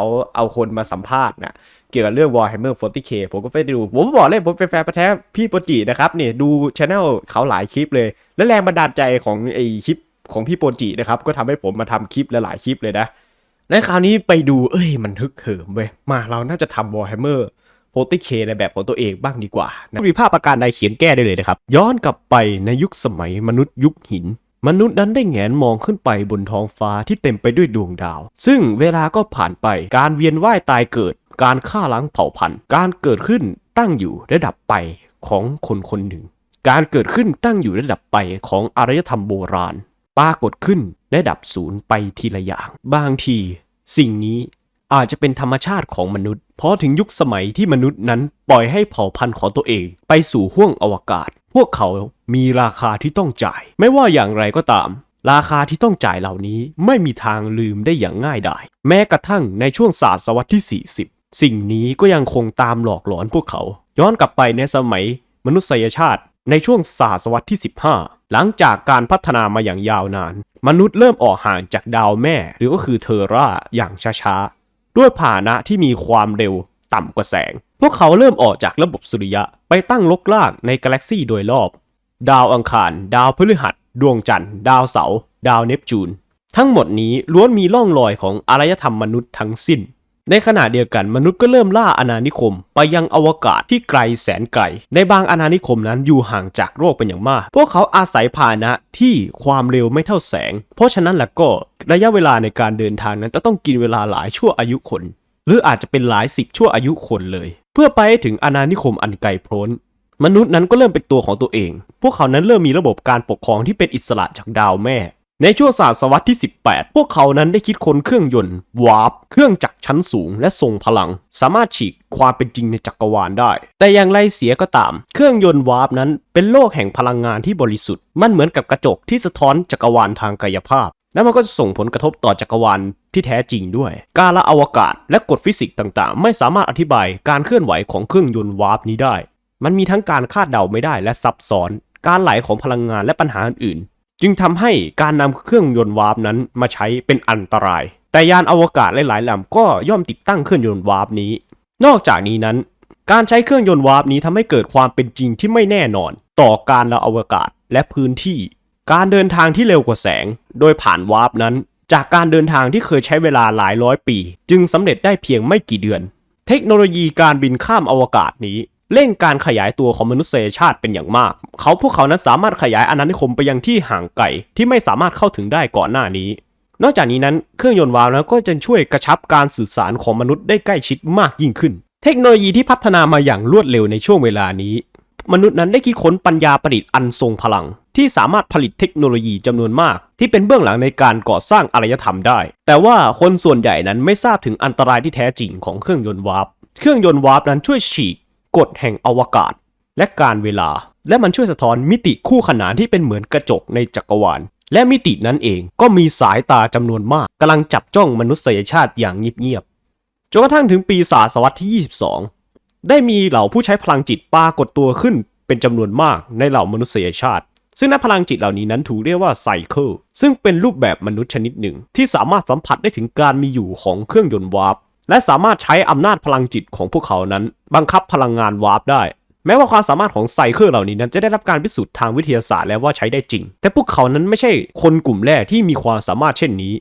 เขาเอาคนมาสัมภาษณ์นะเกี่ยวกับเรื่อง Warhammer 40k ผมก็ไปดู ผมบอกเลยผมเป็นแฟนประแท้พี่โปรจินะครับเนี่ยดูช anel เขาหลายคลิปเลย และแรงบันดาลใจของไอคลิปของพี่โปรจินะครับ ก็ทำให้ผมมาทำคลิปลหลายคลิปเลยนะและคราวนี้ไปดูเอ้ยมันฮึกเหิมเว้ยมาเราน่าจะทำ Warhammer 40k ในแบบของตัวเองบ้างดีกว่านะมีภาพประการใดเขียนแก้ได้เลยนะครับ ย้อนกลับไปในยุคสมัยมนุษย์ยุคหิน มนุษย์นั้นได้แงนมองขึ้นไปบนท้องฟ้าที่เต็มไปด้วยดวงดาว ซึ่งเวลาก็ผ่านไป การเวียนว่ายตายเกิด การฆ่าล้างเผ่าพันธุ์ การเกิดขึ้นตั้งอยู่ระดับไปของคนคนหนึ่ง การเกิดขึ้นตั้งอยู่ระดับไปของอารยธรรมโบราณ ปรากฏขึ้นระดับศูนย์ไปทีละอย่าง บางที สิ่งนี้ อาจจะเป็นธรรมชาติของมนุษย์ เพราะถึงยุคสมัยที่มนุษย์นั้นปล่อยให้เผ่าพันธุ์ของตัวเอง ไปสู่ห้วงอวกาศ พวกเขามีราคาที่ต้องจ่าย ไม่ว่าอย่างไรก็ตาม ราคาที่ต้องจ่ายเหล่านี้ไม่มีทางลืมได้อย่างง่ายดายแม้กระทั่งในช่วงศตวรรษที่ 40 สิ่งนี้ก็ยังคงตามหลอกหลอนพวกเขา ย้อนกลับไปในสมัยมนุษยชาติในช่วงศตวรรษที่ 15 หลังจากการพัฒนามาอย่างยาวนาน มนุษย์เริ่มออกห่างจากดาวแม่ หรือก็คือเทอร่าอย่างช้าๆ ด้วยพาหนะที่มีความเร็วต่ำกว่าแสง พวกเขาเริ่มออกจากระบบสุริยะไปตั้งลกลากในกาแล็กซีโดยรอบ ดาวอังคาร ดาวพฤหัส ดวงจันทร์ ดาวเสาร์ ดาวเนปจูน ทั้งหมดนี้ล้วนมีร่องรอยของอารยธรรมมนุษย์ทั้งสิ้น ในขณะเดียวกันมนุษย์ก็เริ่มล่าอาณานิคม ไปยังอวกาศที่ไกลแสนไกล ในบางอาณานิคมนั้นอยู่ห่างจากโลกเป็นอย่างมาก พวกเขาอาศัยพาหนะที่ความเร็วไม่เท่าแสง เพราะฉะนั้นแล้วก็ระยะเวลาในการเดินทางนั้นจะต้องกินเวลาหลายชั่วอายุคน หรืออาจจะเป็นหลายสิบชั่วอายุคนเลย เพื่อไปถึงอาณานิคมอันไกลโพ้นมนุษย์นั้นก็เริ่มเป็นตัวของตัวเอง พวกเขานั้นเริ่มมีระบบการปกครองที่เป็นอิสระจากดาวแม่ ในช่วงศตวรรษที่ 18 พวกเขานั้นได้คิดค้นเครื่องยนต์วาร์ปเครื่องจักรชั้นสูงและทรงพลัง สามารถฉีกความเป็นจริงในจักรวาลได้ แต่อย่างไรเสียก็ตาม เครื่องยนต์วาร์ปนั้นเป็นโลกแห่งพลังงานที่บริสุทธิ์ มันเหมือนกับกระจกที่สะท้อนจักรวาลทางกายภาพ และมันก็จะส่งผลกระทบต่อจักรวาลที่แท้จริงด้วย การละอวกาศและกฎฟิสิกส์ต่างๆ ไม่สามารถอธิบายการเคลื่อนไหวของเครื่องยนต์วาร์ปนี้ได้ มันมีทั้งการคาดเดาไม่ได้และซับซ้อน การไหลของพลังงานและปัญหาอื่น จึงทำให้การนำเครื่องยนต์วาร์ปนั้นมาใช้เป็นอันตราย แต่ยานอวกาศหลายๆลำก็ย่อมติดตั้งเครื่องยนต์วาร์ปนี้ นอกจากนี้นั้น การใช้เครื่องยนต์วาร์ปนี้ทำให้เกิดความเป็นจริงที่ไม่แน่นอน ต่อการละอวกาศและพื้นที่ การเดินทางที่เร็วกว่าแสง โดยผ่านวาร์ปนั้น จากการเดินทางที่เคยใช้เวลาหลายร้อยปี จึงสำเร็จได้เพียงไม่กี่เดือน เทคโนโลยีการบินข้ามอวกาศนี้ เร่งการขยายตัวของมนุษยชาติเป็นอย่างมาก เขาพวกเขานั้นสามารถขยายอาณานิคมไปยังที่ห่างไกลที่ไม่สามารถเข้าถึงได้ก่อนหน้านี้ นอกจากนี้นั้นเครื่องยนต์วาล์วก็จะช่วยกระชับการสื่อสารของมนุษย์ได้ใกล้ชิดมากยิ่งขึ้น เทคโนโลยีที่พัฒนามาอย่างรวดเร็วในช่วงเวลานี้ มนุษย์นั้นได้คิดค้นปัญญาประดิษฐ์อันทรงพลัง ที่สามารถผลิตเทคโนโลยีจำนวนมาก ที่เป็นเบื้องหลังในการก่อสร้างอารยธรรมได้ แต่ว่าคนส่วนใหญ่นั้นไม่ทราบถึงอันตรายที่แท้จริงของเครื่องยนต์วาร์ปเครื่องยนต์วาร์ปนั้นช่วยฉีก กฎแห่งอวกาศ และกาลเวลา และมันช่วยสะท้อนมิติคู่ขนานที่เป็นเหมือนกระจกในจักรวาล และมิตินั้นเองก็มีสายตาจำนวนมากกำลังจับจ้องมนุษยชาติอย่างเงียบๆจนกระทั่งถึงปีศตวรรษที่ 22 ได้มีเหล่าผู้ใช้พลังจิตปรากฏตัวขึ้นเป็นจำนวนมากในเหล่ามนุษยชาติซึ่งนักพลังจิตเหล่านี้นั้นถูกเรียกว่า Psyker ซึ่งเป็นรูปแบบมนุษย์ชนิดหนึ่ง ที่สามารถสัมผัสได้ถึงการมีอยู่ของเครื่องยนต์วาร์ป และสามารถใช้อำนาจพลังจิตของพวกเขานั้น บังคับพลังงานวาร์ปได้ แม้ว่าความสามารถของ Psyker เหล่านี้นั้นจะได้รับการพิสูจน์ทางวิทยาศาสตร์แล้วว่าใช้ได้จริง แต่พวกเขานั้นไม่ใช่คนกลุ่มแรกที่มีความสามารถเช่นนี้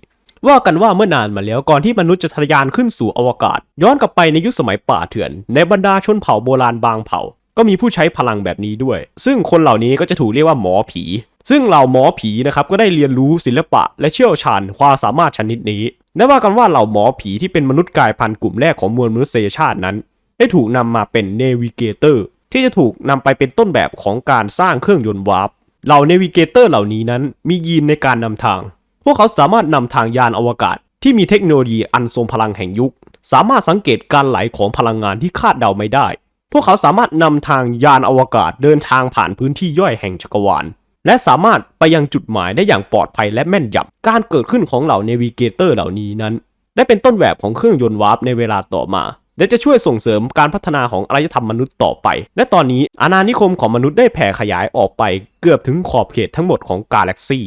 ว่ากันว่าเมื่อนานมาแล้วก่อนที่มนุษย์จะทะยานขึ้นสู่อวกาศ ย้อนกลับไปในยุคสมัยป่าเถื่อน ในบรรดาชนเผ่าโบราณบางเผ่า ก็มีผู้ใช้พลังแบบนี้ด้วย ซึ่งคนเหล่านี้ก็จะถูกเรียกว่าหมอผี ซึ่งเหล่าหมอผีนะครับก็ได้เรียนรู้ศิลปะ และเชี่ยวชาญความสามารถชนิดนี้และว่ากันว่าเหล่าหมอผีที่เป็นมนุษย์กลายพันธุ์กลุ่มแรกของมวลมนุษยชาตินั้น ได้ถูกนำมาเป็น Navigator ที่จะถูกนำไปเป็นต้นแบบของการสร้างเครื่องยนต์วาร์ปเหล่า Navigator เหล่านี้นั้นมียีนในการนำทาง พวกเขาสามารถนำทางยานอวกาศ ที่มีเทคโนโลยีอันทรงพลังแห่งยุค สามารถสังเกตการไหลของพลังงานที่คาดเดาไม่ได้ พวกเขาสามารถนำทางยานอวกาศเดินทางผ่านพื้นที่ย่อยแห่งจักรวาล และสามารถไปยังจุดหมายได้อย่างปลอดภัยและแม่นยำการเกิดขึ้นของเหล่า Navigator เหล่านี้นั้น ได้เป็นต้นแบบของเครื่องยนต์วาร์ปในเวลาต่อมา และจะช่วยส่งเสริมการพัฒนาของอารยธรรมมนุษย์ต่อไป และตอนนี้อาณานิคมของมนุษย์ได้แผ่ขยายออกไปเกือบถึงขอบเขตทั้งหมดของกาแล็กซี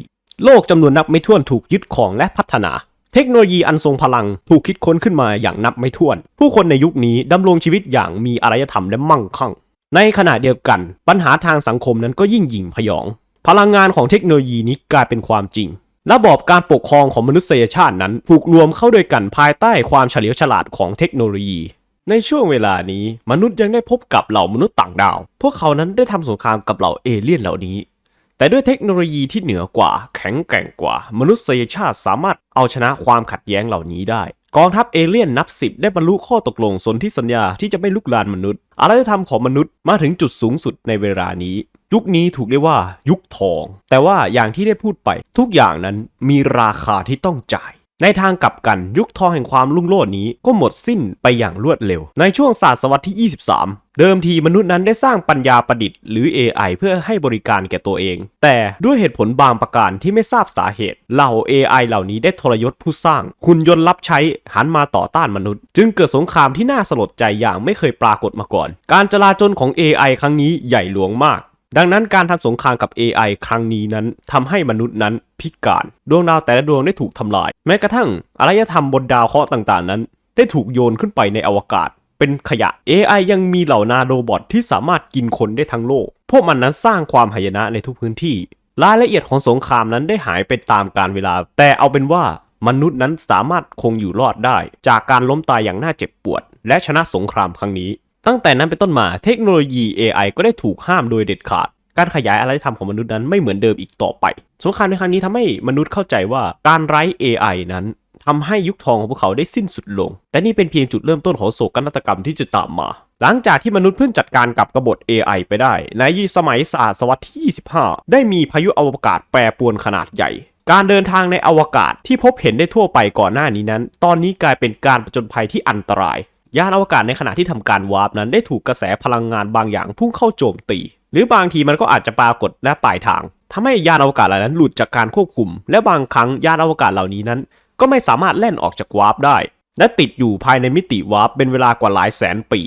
โลกจำนวนนับไม่ถ้วนถูกยึดครองและพัฒนา เทคโนโลยีอันทรงพลังถูกคิดค้นขึ้นมาอย่างนับไม่ถ้วน ผู้คนในยุคนี้ดำรงชีวิตอย่างมีอารยธรรมและมั่งคั่ง ในขณะเดียวกัน ปัญหาทางสังคมนั้นก็ยิ่งหยิ่งพยอง พลังงานของเทคโนโลยีนี้กลายเป็นความจริง ระบอบการปกครองของมนุษยชาตินั้นถูกรวมเข้าด้วยกันภายใต้ความเฉลียวฉลาดของเทคโนโลยี ในช่วงเวลานี้มนุษย์ยังได้พบกับเหล่ามนุษย์ต่างดาว พวกเขานั้นได้ทำสงครามกับเหล่าเอเลี่ยนเหล่านี้ แต่ด้วยเทคโนโลยีที่เหนือกว่า แข็งแกร่งกว่า มนุษยชาติสามารถเอาชนะความขัดแย้งเหล่านี้ได้กองทัพเอเลี่ยนนับสิบได้บรรลุข้อตกลงสนธิสัญญาที่จะไม่ลุกลานมนุษย์อารยธรรมของมนุษย์มาถึงจุดสูงสุดในเวลานี้ ยุคนี้ถูกเรียกว่ายุคทอง แต่ว่าอย่างที่ได้พูดไป ทุกอย่างนั้นมีราคาที่ต้องจ่าย ในทางกลับกันยุคทองแห่งความรุ่งโรจน์นี้ก็หมดสิ้นไปอย่างรวดเร็ว ในช่วงศตวรรษที่ 23 เดิมทีมนุษย์นั้นได้สร้างปัญญาประดิษฐ์หรือ AI เพื่อให้บริการแก่ตัวเอง แต่ด้วยเหตุผลบางประการที่ไม่ทราบสาเหตุ เหล่า AI เหล่านี้ได้ทรยศผู้สร้างหุ่นยนต์รับใช้หันมาต่อต้านมนุษย์ จึงเกิดสงครามที่น่าสลดใจอย่างไม่เคยปรากฏมาก่อน การจลาจลของ AI ครั้งนี้ใหญ่หลวงมาก ดังนั้นการทำสงครามกับ AI ครั้งนี้นั้นทำให้มนุษย์นั้นพิการ ดวงดาวแต่ละดวงได้ถูกทำลาย แม้กระทั่งอารยธรรมบนดาวเคราะห์ต่างๆ นั้น ได้ถูกโยนขึ้นไปในอวกาศ เป็นขยะ AI ยังมีเหล่านาโรบอทที่สามารถกินคนได้ทั้งโลก พวกมันนั้นสร้างความหายนะในทุกพื้นที่ รายละเอียดของสงครามนั้นได้หายไปตามกาลเวลา แต่เอาเป็นว่ามนุษย์นั้นสามารถคงอยู่รอดได้ จากการล้มตายอย่างน่าเจ็บปวด และชนะสงครามครั้งนี้ ตั้งแต่นั้นเป็นต้นมาเทคโนโลยี AI ก็ได้ถูกห้ามโดยเด็ดขาด การขยายอารยธรรมของมนุษย์นั้นไม่เหมือนเดิมอีกต่อไป สงครามในครั้งนี้ทำให้มนุษย์เข้าใจว่าการไร้ AI นั้นทำให้ยุคทองของพวกเขาได้สิ้นสุดลง แต่นี่เป็นเพียงจุดเริ่มต้นของโศกนาฏกรรมที่จะตามมา หลังจากที่มนุษย์เพิ่งจัดการกับกบฏ AI ไปได้ ในสมัยศตวรรษที่ 25 ได้มีพายุอวกาศแปรปรวนขนาดใหญ่ การเดินทางในอวกาศที่พบเห็นได้ทั่วไปก่อนหน้านี้นั้น ตอนนี้กลายเป็นการประจนภัยที่อันตราย ยานอวกาศในขณะที่ทำการวาร์ปนั้นได้ถูกกระแสพลังงานบางอย่างพุ่งเข้าโจมตี หรือบางทีมันก็อาจจะปรากฏและปลายทางทำให้ยานอวกาศเหล่านั้นหลุดจากการควบคุม และบางครั้งยานอวกาศเหล่านี้นั้น ก็ไม่สามารถแล่นออกจากวาร์ปได้ และติดอยู่ภายในมิติวาร์ปเป็นเวลากว่าหลายแสนปี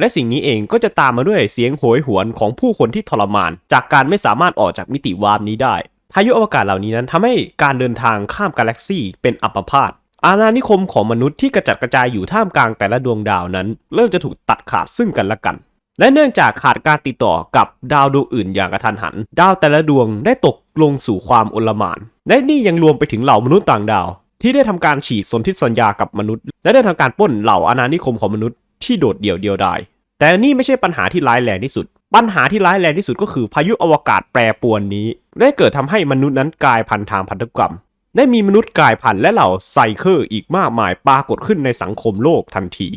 และสิ่งนี้เองก็จะตามมาด้วยเสียงโหยหวนของผู้คนที่ทรมาน จากการไม่สามารถออกจากมิติวาร์ปนี้ได้พายุอวกาศเหล่านี้นั้นทำให้การเดินทางข้ามกาแล็กซีเป็นอัมพาต อาณานิคมของมนุษย์ที่กระจัดกระจายอยู่ท่ามกลางแต่ละดวงดาวนั้น เริ่มจะถูกตัดขาดซึ่งกันและกัน และเนื่องจากขาดการติดต่อกับดาวดวงอื่นอย่างกระทันหัน ดาวแต่ละดวงได้ตกลงสู่ความอลหม่านและนี่ยังรวมไปถึงเหล่ามนุษย์ต่างดาว ที่ได้ทำการฉีกสนธิสัญญากับมนุษย์ และได้ทำการปล้นเหล่าอาณานิคมของมนุษย์ที่โดดเดี่ยวเดียวดายแต่นี่ไม่ใช่ปัญหาที่ร้ายแรงที่สุด ปัญหาที่ร้ายแรงที่สุดก็คือพายุอวกาศแปรปรวนนี้ ได้เกิดทำให้มนุษย์นั้นกลายพันธุ์ทางพันธุกรรม ได้มีมนุษย์กลายพันธุ์และเหล่า psyker อีกมากมายปรากฏขึ้นในสังคมโลกทันที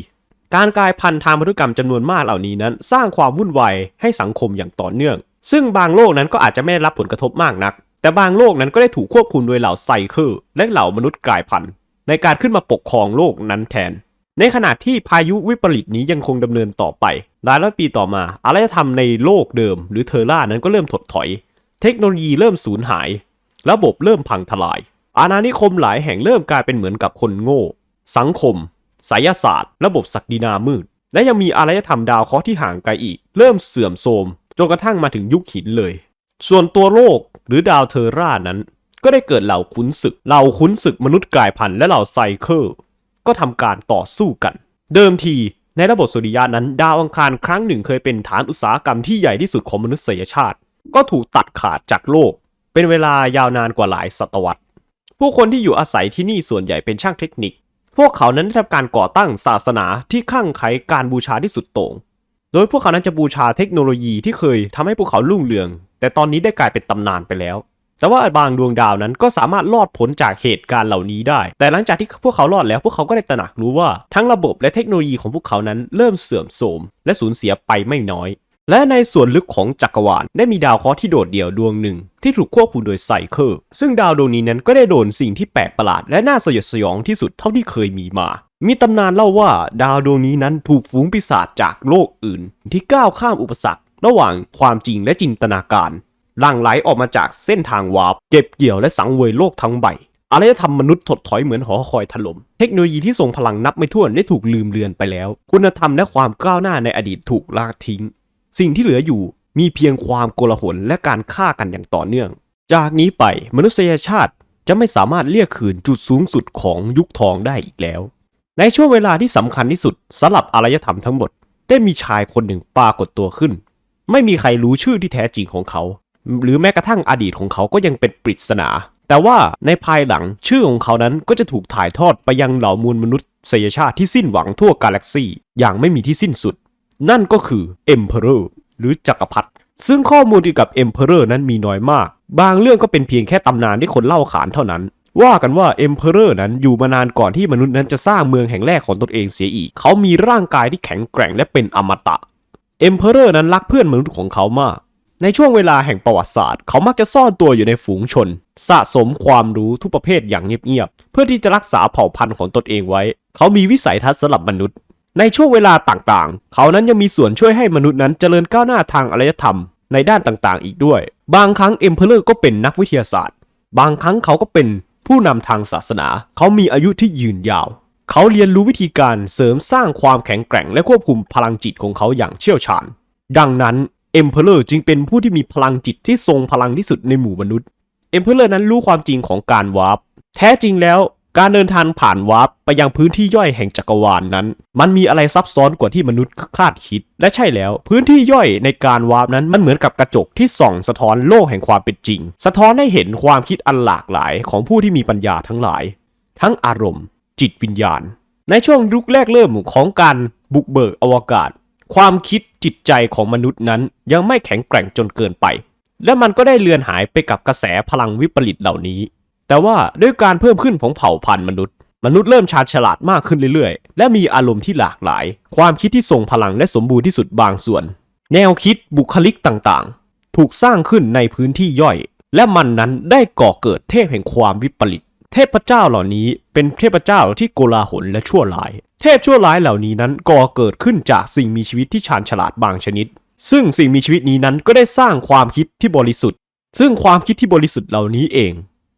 การกลายพันธุ์ทางพันธุกรรมจำนวนมากเหล่านี้นั้น สร้างความวุ่นวายให้สังคมอย่างต่อเนื่อง ซึ่งบางโลกนั้นก็อาจจะไม่ได้รับผลกระทบมากนัก แต่บางโลกนั้นก็ได้ถูกควบคุมโดยเหล่าไซเคอร์และเหล่ามนุษย์กลายพันธุ์ในการขึ้นมาปกครองโลกนั้นแทน ในขณะที่พายุวิปริตนี้ยังคงดำเนินต่อไปหลายร้อยปีต่อมาอารยธรรมในโลกเดิม หรือเทอร่านั้นก็เริ่มถดถอย เทคโนโลยีเริ่มสูญหาย ระบบเริ่มพังทลาย อาณานิคมหลายแห่งเริ่มกลายเป็นเหมือนกับคนโง่ สังคมไสยศาสตร์ ระบบศักดินามืด และยังมีอารยธรรมดาวเคราะห์ที่ห่างไกลอีก เริ่มเสื่อมโทรมจนกระทั่งมาถึงยุคหินเลย ส่วนตัวโลกหรือดาวเทอร่านั้น ก็ได้เกิดเหล่าขุนศึก เหล่าขุนศึกมนุษย์กลายพันธุ์และเหล่าไซเคอร์ก็ทำการต่อสู้กัน เดิมทีในระบบสุริยะนั้น ดาวอังคารครั้งหนึ่งเคยเป็นฐานอุตสาหกรรมที่ใหญ่ที่สุดของมนุษยชาติ ก็ถูกตัดขาดจากโลก เป็นเวลายาวนานกว่าหลายศตวรรษ ผู้คนที่อยู่อาศัยที่นี่ส่วนใหญ่เป็นช่างเทคนิค พวกเขานั้นได้ทำการก่อตั้งศาสนาที่คลั่งไคล้การบูชาที่สุดโต่ง โดยพวกเขานั้นจะบูชาเทคโนโลยีที่เคยทำให้พวกเขารุ่งเรือง แต่ตอนนี้ได้กลายเป็นตำนานไปแล้ว แต่ว่าบางดวงดาวนั้นก็สามารถรอดพ้นจากเหตุการณ์เหล่านี้ได้ แต่หลังจากที่พวกเขารอดแล้ว พวกเขาก็ได้ตระหนักรู้ว่าทั้งระบบและเทคโนโลยีของพวกเขานั้นเริ่มเสื่อมโทรมและสูญเสียไปไม่น้อย และในส่วนลึกของจักรวาลได้มีดาวเคราะห์ที่โดดเดี่ยวดวงหนึ่ง ที่ถูกควบคุมโดย psyker ซึ่งดาวดวงนี้นั้นก็ได้โดนสิ่งที่แปลกประหลาดและน่าสยดสยองที่สุดเท่าที่เคยมีมา มีตำนานเล่าว่าดาวดวงนี้นั้นถูกฝูงปีศาจจากโลกอื่น ที่ก้าวข้ามอุปสรรค ระหว่างความจริงและจินตนาการหลั่งไหลออกมาจากเส้นทางวาร์ปเก็บเกี่ยวและสังเวยโลกทั้งใบอารยธรรมมนุษย์ถดถอยเหมือนหอคอยถล่ม เทคโนโลยีที่ทรงพลังนับไม่ถ้วนได้ถูกลืมเลือนไปแล้ว คุณธรรมและความก้าวหน้าในอดีตถูกละทิ้ง สิ่งที่เหลืออยู่มีเพียงความโกลาหลและการฆ่ากันอย่างต่อเนื่อง จากนี้ไปมนุษยชาติจะไม่สามารถเรียกคืนจุดสูงสุดของยุคทองได้อีกแล้ว ในช่วงเวลาที่สำคัญที่สุดสำหรับอารยธรรมทั้งหมด ได้มีชายคนหนึ่งปรากฏตัวขึ้น ไม่มีใครรู้ชื่อที่แท้จริงของเขา หรือแม้กระทั่งอดีตของเขาก็ยังเป็นปริศนา แต่ว่าในภายหลังชื่อของเขานั้นก็จะถูกถ่ายทอดไปยังเหล่ามวลมนุษยชาติที่สิ้นหวังทั่วกาแล็กซีอย่างไม่มีที่สิ้นสุด นั่นก็คือ Emperor หรือจักรพรรดิซึ่งข้อมูลเกี่ยวกับ Emperor นั้นมีน้อยมาก บางเรื่องก็เป็นเพียงแค่ตำนานที่คนเล่าขานเท่านั้น ว่ากันว่า Emperor นั้นอยู่มานานก่อนที่มนุษย์นั้นจะสร้างเมืองแห่งแรกของตนเองเสียอีก เขามีร่างกายที่แข็งแกร่งและเป็นอมตะ Emperor นั้นรักเพื่อนมนุษย์ของเขามากในช่วงเวลาแห่งประวัติศาสตร์ เขามักจะซ่อนตัวอยู่ในฝูงชน สะสมความรู้ทุกประเภทอย่างเงียบๆ เพื่อที่จะรักษาเผ่าพันธุ์ของตนเองไว้ เขามีวิสัยทัศน์สำหรับมนุษย์ ในช่วงเวลาต่างๆ เขานั้นยังมีส่วนช่วยให้มนุษย์นั้นเจริญก้าวหน้าทางอารยธรรมในด้านต่างๆ อีกด้วย บางครั้ง Emperor ก็เป็นนักวิทยาศาสตร์ บางครั้งเขาก็เป็นผู้นำทางศาสนา เขามีอายุที่ยืนยาว เขาเรียนรู้วิธีการเสริมสร้างความแข็งแกร่งและควบคุมพลังจิตของเขาอย่างเชี่ยวชาญ ดังนั้น Emperor จึงเป็นผู้ที่มีพลังจิตที่ทรงพลังที่สุดในหมู่มนุษย์ Emperor นั้นรู้ความจริงของการวาร์ป แท้จริงแล้ว การเดินทางผ่านวาร์ปไปยังพื้นที่ย่อยแห่งจักรวาลนั้น มันมีอะไรซับซ้อนกว่าที่มนุษย์คาดคิด และใช่แล้ว พื้นที่ย่อยในการวาร์ปนั้นมันเหมือนกับกระจกที่ส่องสะท้อนโลกแห่งความเป็นจริง สะท้อนให้เห็นความคิดอันหลากหลายของผู้ที่มีปัญญาทั้งหลาย ทั้งอารมณ์ จิตวิญญาณ ในช่วงยุคแรกเริ่มของการบุกเบิกอวกาศ ความคิดจิตใจของมนุษย์นั้นยังไม่แข็งแกร่งจนเกินไป และมันก็ได้เลือนหายไปกับกระแสพลังวิปริตเหล่านี้ แต่ว่าด้วยการเพิ่มขึ้นของเผ่าพันธุ์มนุษย์ มนุษย์เริ่มชาญฉลาดมากขึ้นเรื่อยๆ และมีอารมณ์ที่หลากหลาย ความคิดที่ทรงพลังและสมบูรณ์ที่สุดบางส่วน แนวคิดบุคลิกต่างๆ ถูกสร้างขึ้นในพื้นที่ย่อย และมันนั้นได้ก่อเกิดเทพแห่งความวิปริตเทพเจ้าเหล่านี้เป็นเทพเจ้าที่โกลาหลและชั่วร้าย เทพชั่วร้ายเหล่านี้นั้นก่อเกิดขึ้นจากสิ่งมีชีวิตที่ชาญฉลาดบางชนิด ซึ่งสิ่งมีชีวิตนี้นั้นก็ได้สร้างความคิดที่บริสุทธิ์ ซึ่งความคิดที่บริสุทธิ์เหล่านี้เอง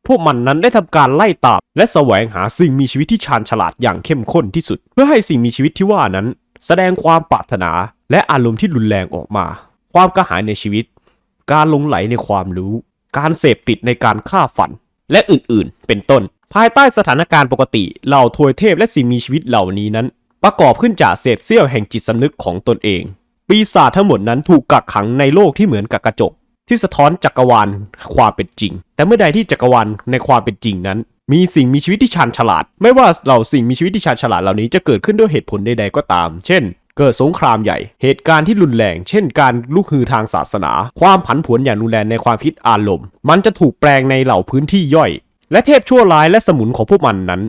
พวกมันนั้นได้ทำการไล่ตาม และแสวงหาสิ่งมีชีวิตที่ชาญฉลาดอย่างเข้มข้นที่สุด เพื่อให้สิ่งมีชีวิตที่ว่านั้น แสดงความปรารถนา และอารมณ์ที่รุนแรงออกมา ความกระหายในชีวิต การลงไหลในความรู้ การเสพติดในการฆ่าฝัน และอื่นๆ เป็นต้น ภายใต้สถานการณ์ปกติเหล่าทวยเทพและสิ่งมีชีวิตเหล่านี้นั้น ประกอบขึ้นจากเศษเสี้ยวแห่งจิตสำนึกของตนเอง ปีศาจทั้งหมดนั้นถูกกักขังในโลกที่เหมือนกับกระจก ที่สะท้อนจักรวาลความเป็นจริง แต่เมื่อใดที่จักรวาลในความเป็นจริงนั้น มีสิ่งมีชีวิตที่ชาญฉลาด ไม่ว่าเหล่าสิ่งมีชีวิตที่ชาญฉลาดเหล่านี้จะเกิดขึ้นด้วยเหตุผลใดๆก็ตาม เช่น เกิดสงครามใหญ่ เหตุการณ์ที่รุนแรง เช่น การลุกฮือทางศาสนา ความผันผวนอย่างรุนแรงในความคิดอารมณ์ มันจะถูกแปลงในเหล่าพื้นที่ย่อย และเทพชั่วร้ายและสมุนของพวกมันนั้น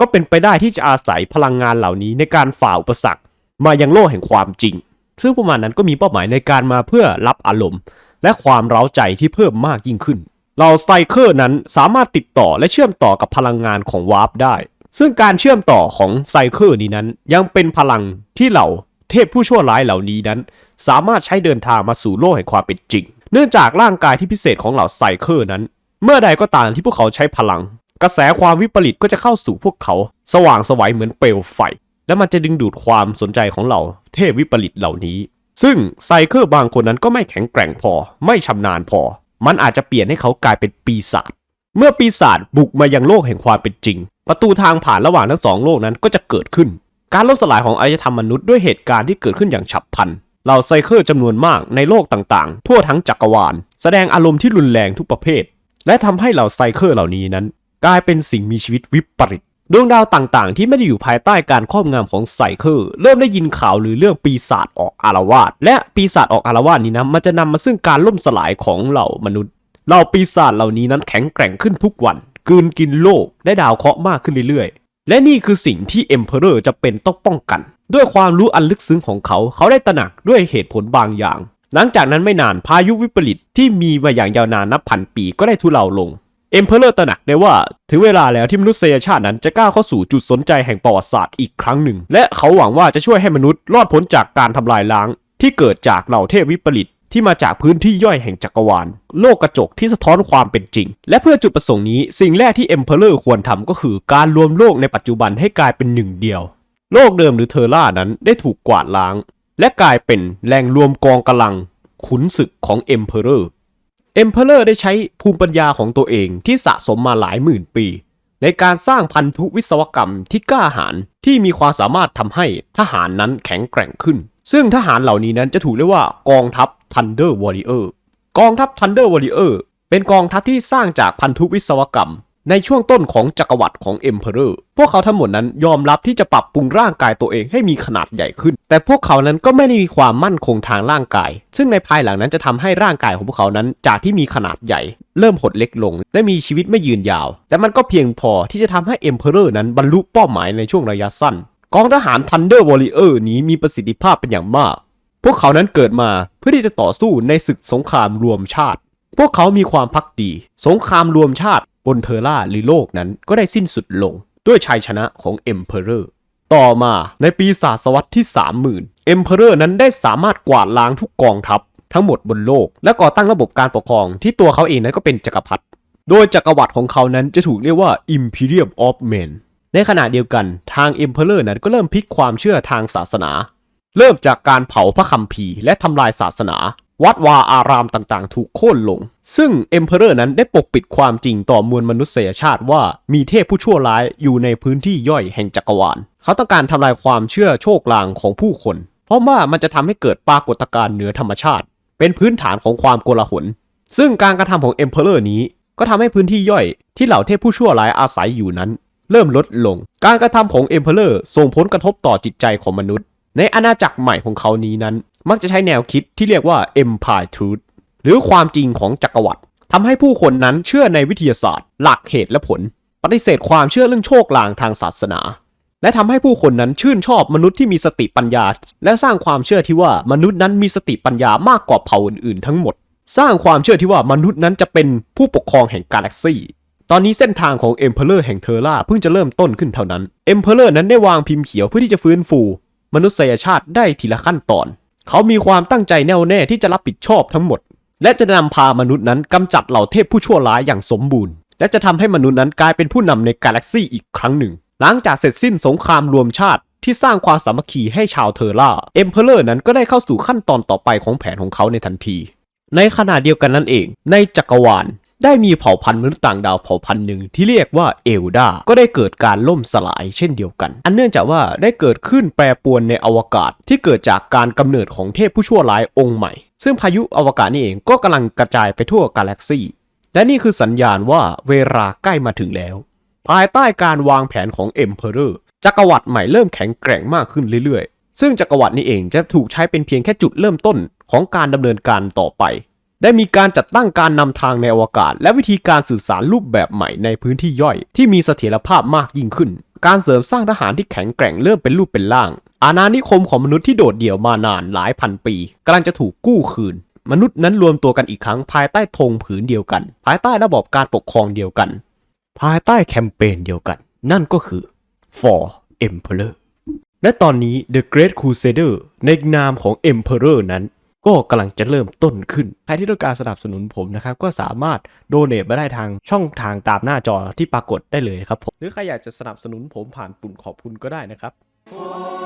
ก็เป็นไปได้ที่จะอาศัยพลังงานเหล่านี้ในการฝ่าอุปสรรค มายังโลกแห่งความจริง ซึ่งพวกมันนั้นก็มีเป้าหมายในการมาเพื่อรับอารมณ์ และความเร้าใจที่เพิ่มมากยิ่งขึ้น เหล่า psyker นั้นสามารถติดต่อและเชื่อมต่อกับพลังงานของวาร์ปได้ ซึ่งการเชื่อมต่อของ psyker นี้นั้น ยังเป็นพลังที่เหล่าเทพผู้ชั่วร้ายเหล่านี้นั้น สามารถใช้เดินทางมาสู่โลกแห่งความเป็นจริง เนื่องจากร่างกายที่พิเศษของเหล่า psyker นั้น เมื่อใดก็ตามที่พวกเขาใช้พลัง กระแสความวิปริตก็จะเข้าสู่พวกเขา สว่างไสวัยเหมือนเปลวไฟ และมันจะดึงดูดความสนใจของเหล่าเทพวิปริตเหล่านี้ ซึ่ง psyker บางคนนั้นก็ไม่แข็งแกร่งพอ ไม่ชำนาญพอ มันอาจจะเปลี่ยนให้เขากลายเป็นปีศาจเมื่อปีศาจบุกมายังโลกแห่งความเป็นจริง ประตูทางผ่านระหว่างทั้งสองโลกนั้นก็จะเกิดขึ้น การล่มสลายของอารยธรรมมนุษย์ด้วยเหตุการณ์ที่เกิดขึ้นอย่างฉับพลันเหล่า psyker จำนวนมากในโลกต่างๆ ทั่วทั้งจักรวาล แสดงอารมณ์ที่รุนแรงทุกประเภท และทำให้เหล่า psyker เหล่านี้นั้น กลายเป็นสิ่งมีชีวิตวิปริต ดวงดาวต่างๆ ที่ไม่ได้อยู่ภายใต้การครอบงำของ psyker เริ่มได้ยินข่าวหรือเรื่องปีศาจออกอาละวาดและปีศาจออกอาละวาดนี้นะมันจะนำมาซึ่งการล่มสลายของเหล่ามนุษย์เหล่าปีศาจเหล่านี้นั้นแข็งแกร่งขึ้นทุกวันกืนกินโลกได้ดาวเคราะห์มากขึ้นเรื่อยๆ และนี่คือสิ่งที่ Emperor จำเป็นต้องป้องกัน ด้วยความรู้อันลึกซึ้งของเขาเขาได้ตระหนักด้วยเหตุผลบางอย่าง หลังจากนั้นไม่นานพายุวิปริตที่มีมาอย่างยาวนานนับพันปีก็ได้ทุเลาลง Emperor ตระหนักได้ว่าถึงเวลาแล้วที่มนุษยชาตินั้นจะก้าวเข้าสู่จุดสนใจแห่งประวัติศาสตร์อีกครั้งหนึ่ง และเขาหวังว่าจะช่วยให้มนุษย์รอดพ้นจากการทำลายล้าง ที่เกิดจากเหล่าเทพวิปริตที่มาจากพื้นที่ย่อยแห่งจักรวาล โลกกระจกที่สะท้อนความเป็นจริง และเพื่อจุดประสงค์นี้สิ่งแรกที่ Emperor ควรทำก็คือการรวมโลกในปัจจุบันให้กลายเป็นหนึ่งเดียว โลกเดิมหรือ Terra นั้นได้ถูกกวาดล้าง และกลายเป็นแหล่งรวมกองกำลัง ขุนศึกของ Emperor Emperor ได้ใช้ภูมิปัญญาของตัวเองที่สะสมมาหลายหมื่นปี ในการสร้างพันธุวิศวกรรมที่กล้าหาญที่มีความสามารถทำให้ทหารนั้นแข็งแกร่งขึ้น ซึ่งทหารเหล่านี้นั้นจะถูกเรียกว่ากองทัพ Thunder Warrior กองทัพ Thunder Warrior เป็นกองทัพที่สร้างจากพันธุวิศวกรรม ในช่วงต้นของจักรวรรดิของ Emperor พวกเขาทั้งหมดนั้นยอมรับที่จะปรับปรุงร่างกายตัวเองให้มีขนาดใหญ่ขึ้น แต่พวกเขานั้นก็ไม่ได้มีความมั่นคงทางร่างกาย ซึ่งในภายหลังนั้นจะทำให้ร่างกายของพวกเขานั้นจากที่มีขนาดใหญ่ เริ่มหดเล็กลง และมีชีวิตไม่ยืนยาว แต่มันก็เพียงพอที่จะทำให้ Emperor นั้นบรรลุเป้าหมายในช่วงระยะสั้น กองทหาร Thunder Warrior นี้มีประสิทธิภาพเป็นอย่างมาก พวกเขานั้นเกิดมาเพื่อที่จะต่อสู้ในศึกสงครามรวมชาติ พวกเขามีความพักดี สงครามรวมชาติ บนเทอร่าหรือโลกนั้นก็ได้สิ้นสุดลงด้วยชัยชนะของ Emperor ต่อมาในปีศาสวรรษที่ 30,000 Emperor นั้นได้สามารถกวาดล้างทุกกองทัพทั้งหมดบนโลก และก่อตั้งระบบการปกครองที่ตัวเขาเองนั้นก็เป็นจักรพรรดิโดยจักรวรรดิของเขานั้นจะถูกเรียกว่า Imperium of Men ในขณะเดียวกันทาง Emperor นั้นก็เริ่มพลิกความเชื่อทางศาสนา เริ่มจากการเผาพระคัมภีร์และทำลายศาสนา วัดวาอารามต่างๆ ถูกโค่นลง ซึ่ง Emperor นั้นได้ปกปิดความจริงต่อมวลมนุษยชาติว่ามีเทพผู้ชั่วร้ายอยู่ในพื้นที่ย่อยแห่งจักรวาล เขาต้องการทำลายความเชื่อโชคลางของผู้คน เพราะว่ามันจะทำให้เกิดปรากฏการณ์เหนือธรรมชาติ เป็นพื้นฐานของความโกลาหล ซึ่งการกระทำของ Emperor นี้ ก็ทำให้พื้นที่ย่อยที่เหล่าเทพผู้ชั่วร้ายอาศัยอยู่นั้น เริ่มลดลง การกระทำของ Emperor ส่งผลกระทบต่อจิตใจของมนุษย์ ในอาณาจักรใหม่ของเขานี้นั้น มักจะใช้แนวคิดที่เรียกว่า Empire Truth หรือความจริงของจักรวรรดิทำให้ผู้คนนั้นเชื่อในวิทยาศาสตร์ หลักเหตุและผล ปฏิเสธความเชื่อเรื่องโชคลางทางศาสนา และทำให้ผู้คนนั้นชื่นชอบมนุษย์ที่มีสติปัญญา และสร้างความเชื่อที่ว่ามนุษย์นั้นมีสติปัญญามากกว่าเผ่าอื่นๆ ทั้งหมด สร้างความเชื่อที่ว่ามนุษย์นั้นจะเป็นผู้ปกครองแห่งกาแล็กซี่ตอนนี้เส้นทางของ Emperor แห่งเทอร่าเพิ่งจะเริ่มต้นขึ้นเท่านั้น Emperor นั้นได้วางพิมพ์เขียวเพื่อที่จะฟื้นฟู มนุษยชาติได้ทีละขั้นตอน เขามีความตั้งใจแน่วแน่ที่จะรับผิดชอบทั้งหมด และจะนำพามนุษย์นั้นกำจัดเหล่าเทพผู้ชั่วร้ายอย่างสมบูรณ์ และจะทำให้มนุษย์นั้นกลายเป็นผู้นำในกาแล็กซี่อีกครั้งหนึ่ง หลังจากเสร็จสิ้นสงครามรวมชาติที่สร้างความสามัคคีให้ชาวเทอร่า Emperor นั้นก็ได้เข้าสู่ขั้นตอนต่อไปของแผนของเขาในทันที ในขณะเดียวกันนั่นเอง ในจักรวาล ได้มีเผ่าพันธุ์มนุษย์ต่างดาวเผ่าพันธุ์หนึ่งที่เรียกว่าเอลดา ก็ได้เกิดการล่มสลายเช่นเดียวกัน อันเนื่องจากว่าได้เกิดขึ้นแปรปรวนในอวกาศที่เกิดจากการกำเนิดของเทพผู้ชั่วร้ายองค์ใหม่ ซึ่งพายุอวกาศนี่เองก็กำลังกระจายไปทั่วกาแล็กซีและนี่คือสัญญาณว่าเวลาใกล้มาถึงแล้ว ภายใต้การวางแผนของ Emperor จักรวรรดิใหม่เริ่มแข็งแกร่งมากขึ้นเรื่อยๆ ซึ่งจักรวรรดินี้เองจะถูกใช้เป็นเพียงแค่จุดเริ่มต้นของการดำเนินการต่อไป ได้มีการจัดตั้งการนำทางในอวกาศ และวิธีการสื่อสารรูปแบบใหม่ในพื้นที่ย่อย ที่มีเสถียรภาพมากยิ่งขึ้น การเสริมสร้างทหารที่แข็งแกร่งเริ่มเป็นรูปเป็นร่าง อาณานิคมของมนุษย์ที่โดดเดี่ยวมานานหลายพันปีกำลังจะถูกกู้คืน มนุษย์นั้นรวมตัวกันอีกครั้งภายใต้ธงผืนเดียวกัน ภายใต้ระบบการปกครองเดียวกัน ภายใต้แคมเปญเดียวกัน นั่นก็คือ For Emperor และตอนนี้ The Great Crusader ในนามของ Emperor นั้น ก็กำลังจะเริ่มต้นขึ้น ใครที่ต้องการสนับสนุนผมนะครับก็สามารถโดเน a มาได้ทางช่องทางตามหน้าจอที่ปรากฏได้เลยนะครับผมหรือใครอยากจะสนับสนุนผมผ่านปุ่มขอบคุณก็ได้นะครับ